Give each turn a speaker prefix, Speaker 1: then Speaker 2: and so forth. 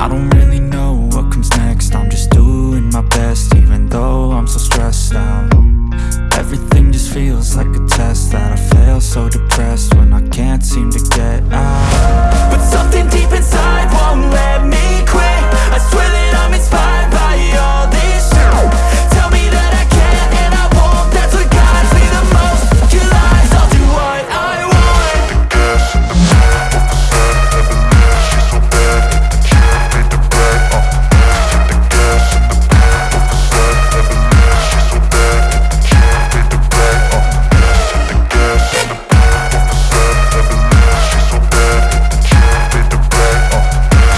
Speaker 1: I don't really know what comes next. I'm just doing my best even though I'm so stressed out. Everything just feels like a test that I fail so depressed.